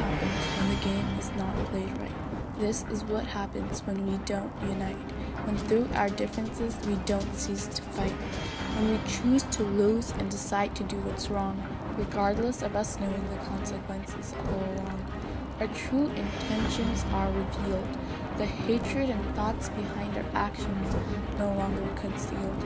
When the game is not played right. This is what happens when we don't unite, when through our differences we don't cease to fight, when we choose to lose and decide to do what's wrong, regardless of us knowing the consequences all along. Our true intentions are revealed, the hatred and thoughts behind our actions no longer concealed.